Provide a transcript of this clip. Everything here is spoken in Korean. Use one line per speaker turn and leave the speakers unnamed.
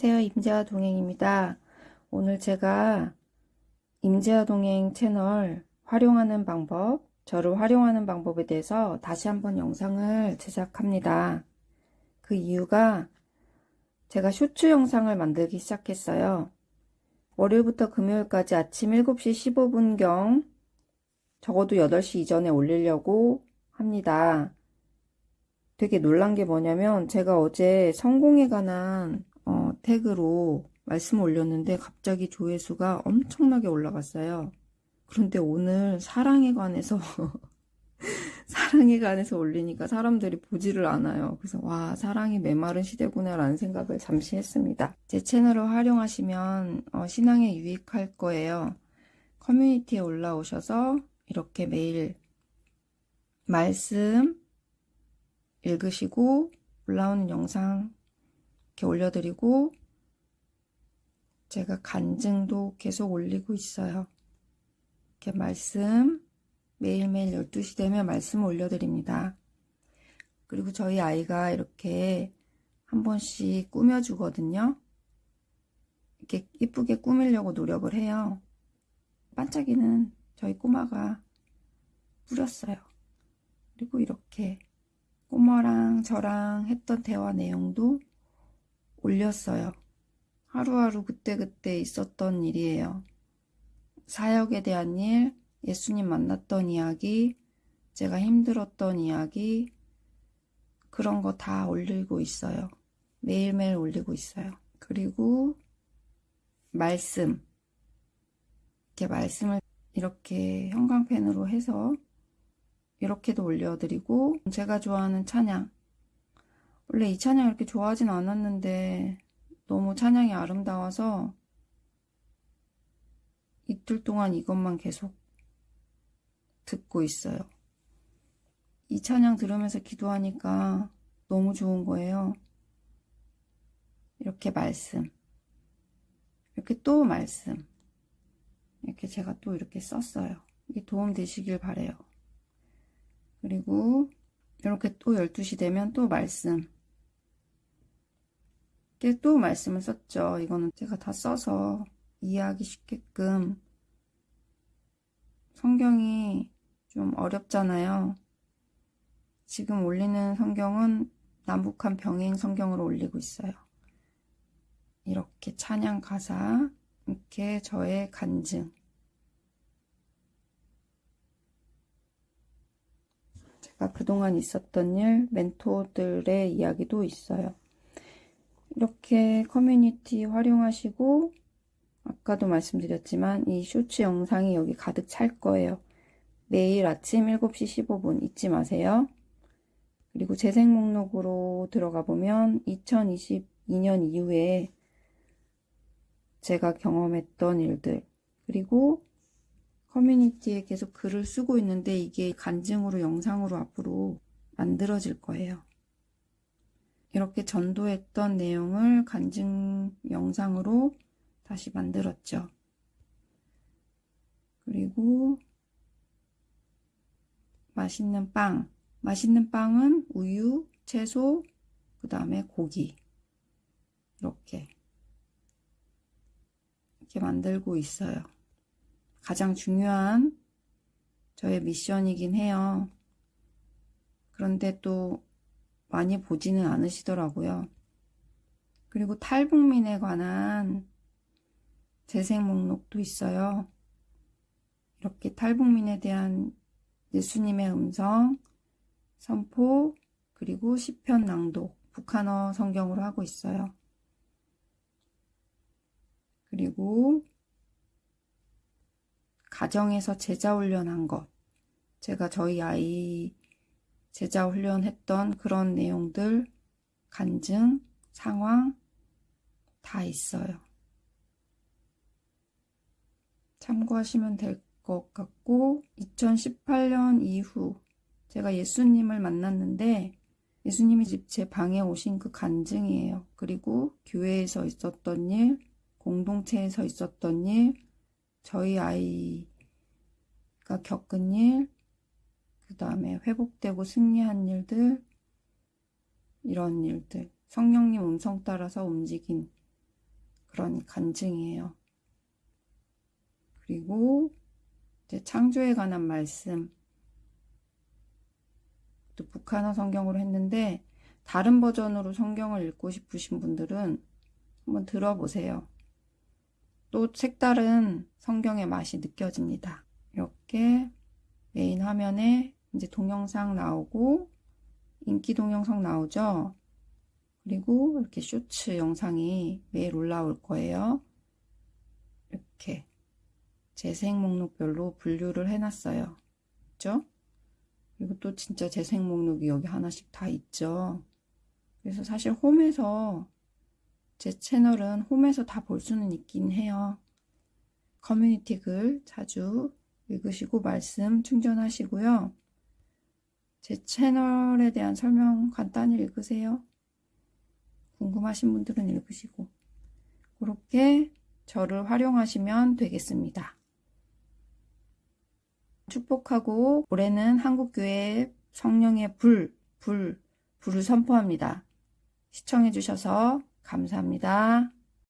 안녕하세요. 임재화 동행입니다. 오늘 제가 임재화 동행 채널 활용하는 방법, 저를 활용하는 방법에 대해서 다시 한번 영상을 제작합니다. 그 이유가 제가 쇼츠 영상을 만들기 시작했어요. 월요일부터 금요일까지 아침 7시 15분경 적어도 8시 이전에 올리려고 합니다. 되게 놀란 게 뭐냐면 제가 어제 성공에 관한 어, 태그로 말씀을 올렸는데 갑자기 조회수가 엄청나게 올라갔어요. 그런데 오늘 사랑에 관해서 사랑에 관해서 올리니까 사람들이 보지를 않아요. 그래서 와 사랑이 메마른 시대구나 라는 생각을 잠시 했습니다. 제 채널을 활용하시면 어, 신앙에 유익할 거예요. 커뮤니티에 올라오셔서 이렇게 매일 말씀 읽으시고 올라오는 영상 이렇게 올려드리고 제가 간증도 계속 올리고 있어요. 이렇게 말씀 매일매일 12시 되면 말씀 올려드립니다. 그리고 저희 아이가 이렇게 한 번씩 꾸며주거든요. 이렇게 이쁘게 꾸미려고 노력을 해요. 반짝이는 저희 꼬마가 뿌렸어요. 그리고 이렇게 꼬마랑 저랑 했던 대화 내용도 올렸어요. 하루하루 그때그때 있었던 일이에요. 사역에 대한 일, 예수님 만났던 이야기, 제가 힘들었던 이야기, 그런 거 다 올리고 있어요. 매일매일 올리고 있어요. 그리고 말씀. 이렇게 말씀을 이렇게 형광펜으로 해서 이렇게도 올려드리고 제가 좋아하는 찬양 원래 이 찬양 이렇게 좋아하진 않았는데 너무 찬양이 아름다워서 이틀 동안 이것만 계속 듣고 있어요. 이 찬양 들으면서 기도하니까 너무 좋은 거예요. 이렇게 말씀 이렇게 또 말씀 이렇게 제가 또 이렇게 썼어요. 이게 도움 되시길 바래요. 그리고 이렇게 또 12시 되면 또 말씀 이렇게 또 말씀을 썼죠. 이거는 제가 다 써서 이해하기 쉽게끔 성경이 좀 어렵잖아요. 지금 올리는 성경은 남북한 병행 성경으로 올리고 있어요. 이렇게 찬양 가사, 이렇게 저의 간증, 제가 그동안 있었던 일, 멘토들의 이야기도 있어요. 이렇게 커뮤니티 활용하시고 아까도 말씀드렸지만 이 쇼츠 영상이 여기 가득 찰 거예요. 매일 아침 7시 15분 잊지 마세요. 그리고 재생 목록으로 들어가 보면 2022년 이후에 제가 경험했던 일들 그리고 커뮤니티에 계속 글을 쓰고 있는데 이게 간증으로 영상으로 앞으로 만들어질 거예요. 이렇게 전도했던 내용을 간증 영상으로 다시 만들었죠. 그리고 맛있는 빵. 맛있는 빵은 우유, 채소, 그 다음에 고기. 이렇게. 이렇게 만들고 있어요. 가장 중요한 저의 미션이긴 해요. 그런데 또 많이 보지는 않으시더라고요. 그리고 탈북민에 관한 재생 목록도 있어요. 이렇게 탈북민에 대한 예수님의 음성, 선포, 그리고 시편 낭독, 북한어 성경으로 하고 있어요. 그리고 가정에서 제자 훈련한 것 제가 저희 아이 제자 훈련했던 그런 내용들 간증, 상황 다 있어요. 참고하시면 될 것 같고 2018년 이후 제가 예수님을 만났는데 예수님이 집 제 방에 오신 그 간증이에요. 그리고 교회에서 있었던 일, 공동체에서 있었던 일, 저희 아이가 겪은 일, 그 다음에 회복되고 승리한 일들, 이런 일들, 성령님 음성 따라서 움직인 그런 간증이에요. 그리고 이제 창조에 관한 말씀. 또 북한어 성경으로 했는데 다른 버전으로 성경을 읽고 싶으신 분들은 한번 들어보세요. 또 색다른 성경의 맛이 느껴집니다. 이렇게 메인 화면에 이제 동영상 나오고 인기 동영상 나오죠. 그리고 이렇게 쇼츠 영상이 매일 올라올 거예요. 이렇게 재생 목록별로 분류를 해놨어요. 그죠? 그리고 또 진짜 재생 목록이 여기 하나씩 다 있죠. 그래서 사실 홈에서 제 채널은 홈에서 다 볼 수는 있긴 해요. 커뮤니티 글 자주 읽으시고 말씀 충전하시고요. 제 채널에 대한 설명 간단히 읽으세요. 궁금하신 분들은 읽으시고 그렇게 저를 활용하시면 되겠습니다. 축복하고 올해는 한국교회 성령의 불, 불, 불을 선포합니다. 시청해주셔서 감사합니다.